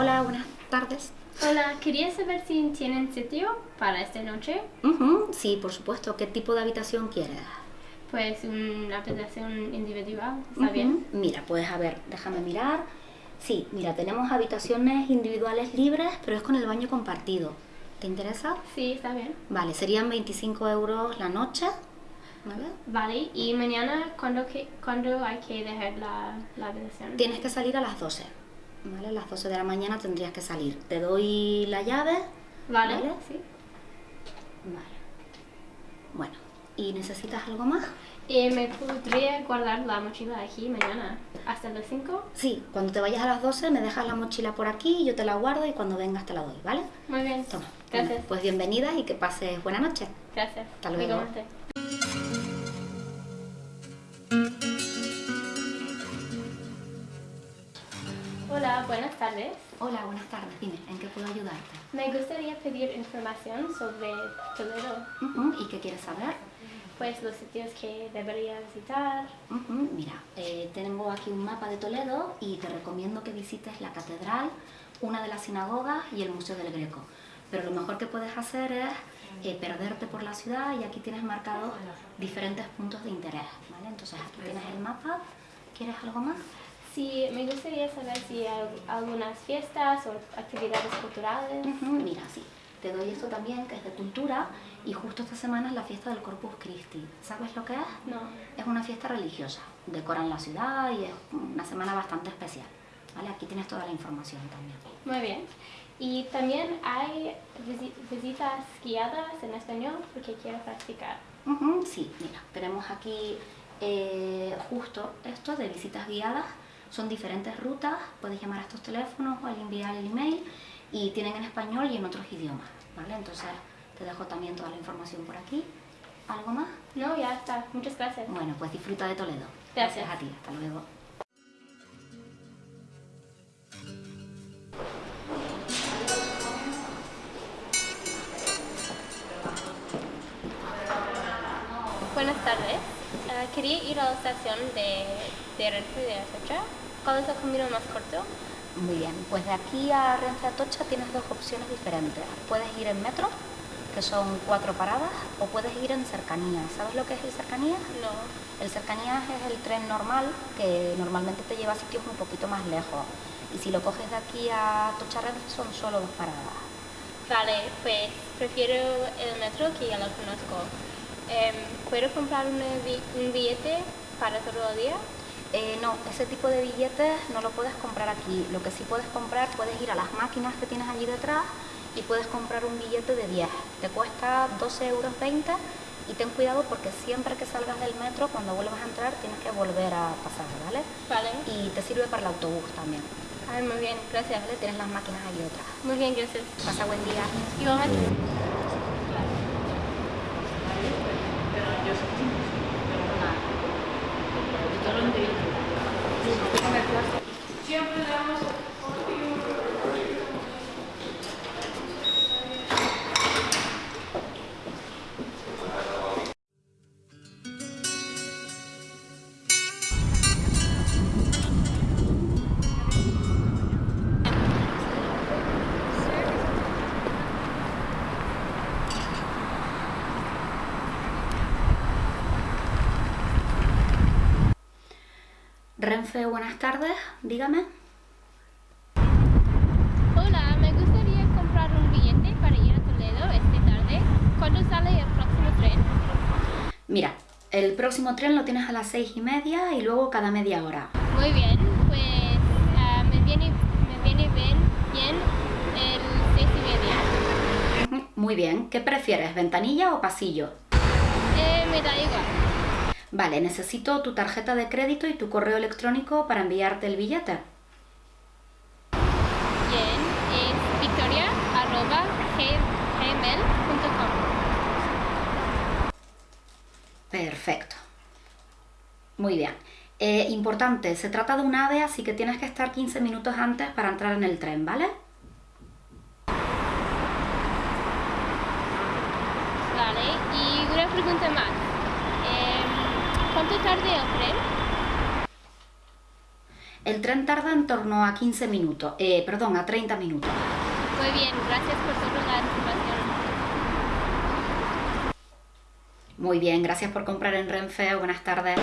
Hola, buenas tardes. Hola, quería saber si tienen sitio para esta noche. Ujú, Sí, por supuesto. ¿Qué tipo de habitación quieres? Pues una habitación individual, ¿está Ujú. bien? Mira, pues a ver, déjame mirar. Sí, mira, tenemos habitaciones individuales libres, pero es con el baño compartido. ¿Te interesa? Sí, está bien. Vale, serían 25 euros la noche. ¿Vale? Vale, y mañana, ¿cuándo, que, cuándo hay que dejar la, la habitación? Tienes que salir a las 12. ¿Vale? A las 12 de la mañana tendrías que salir. Te doy la llave. Vale, ¿Vale? sí. Vale. Bueno, ¿y necesitas algo más? ¿Y me podría guardar la mochila aquí mañana hasta las 5? Sí, cuando te vayas a las 12 me dejas la mochila por aquí, yo te la guardo y cuando vengas te la doy, ¿vale? Muy bien. Toma. Gracias. Bueno, pues bienvenida y que pases buena noche. Gracias. Hasta luego. Hola, buenas tardes. Hola, buenas tardes. Dime, ¿en qué puedo ayudarte? Me gustaría pedir información sobre Toledo, Ujú, ¿Y qué quieres saber? pues los sitios que debería visitar. Ujú, Mira, eh, tengo aquí un mapa de Toledo y te recomiendo que visites la catedral, una de las sinagogas y el Museo del Greco. Pero lo mejor que puedes hacer es eh, perderte por la ciudad y aquí tienes marcados diferentes puntos de interés, ¿vale? Entonces aquí tienes el mapa. ¿Quieres algo más? Sí, me gustaría saber si hay algunas fiestas o actividades culturales. Ujú, Mira, sí. Te doy esto también, que es de cultura, y justo esta semana es la fiesta del Corpus Christi. ¿Sabes lo que es? No. Es una fiesta religiosa. Decoran la ciudad y es una semana bastante especial. ¿Vale? Aquí tienes toda la información también. Muy bien. Y también hay visi- visitas guiadas en español porque quiero practicar. Ujú, Sí, mira, tenemos aquí eh, justo esto de visitas guiadas. Son diferentes rutas, puedes llamar a estos teléfonos o enviar el email y tienen en español y en otros idiomas, ¿vale? Entonces te dejo también toda la información por aquí. ¿Algo más? No, ya está. Muchas gracias. Bueno, pues disfruta de Toledo. Gracias. a ti, hasta luego. Buenas tardes. Quería ir a la estación de, de Renfe de Atocha. ¿Cuál es el camino más corto? Muy bien, pues de aquí a Renfe Atocha tienes dos opciones diferentes. Puedes ir en metro, que son cuatro paradas, o puedes ir en cercanías. ¿Sabes lo que es el cercanías? No. El cercanías es el tren normal que normalmente te lleva a sitios un poquito más lejos. Y si lo coges de aquí a Atocha Renfe son solo dos paradas. Vale, pues prefiero el metro que ya lo conozco. ¿Puedo comprar un billete para todo el día? Eh, no, ese tipo de billetes no lo puedes comprar aquí. Lo que sí puedes comprar, puedes ir a las máquinas que tienes allí detrás y puedes comprar un billete de 10. Te cuesta 12,20 euros y ten cuidado porque siempre que salgas del metro, cuando vuelvas a entrar, tienes que volver a pasar, ¿vale? Vale. Y te sirve para el autobús también, Ay, muy bien, gracias. ¿vale? Tienes las máquinas allí detrás. Muy bien, gracias. Pasa buen día. Igualmente. Thank you. Renfe, buenas tardes, dígame. Hola, me gustaría comprar un billete para ir a Toledo esta tarde. ¿Cuándo sale el próximo tren? Mira, el próximo tren lo tienes a las seis y media y luego cada media hora. Muy bien, pues ah, me, viene, me viene bien, bien el seis y media. Muy bien, ¿qué prefieres, ventanilla o pasillo? Eh, me da igual. Vale, necesito tu tarjeta de crédito y tu correo electrónico para enviarte el billete. Bien, es victoria arroba gmail.com. Perfecto. Muy bien. Eh, importante, se trata de un AVE, así que tienes que estar 15 minutos antes para entrar en el tren, ¿vale? Vale, y una pregunta más. ¿Cuánto tarde el tren? El tren tarda en torno a 15 minutos, eh, perdón, a 30 minutos. Muy bien, gracias por toda la información. Muy bien, gracias por comprar en Renfe. Buenas tardes.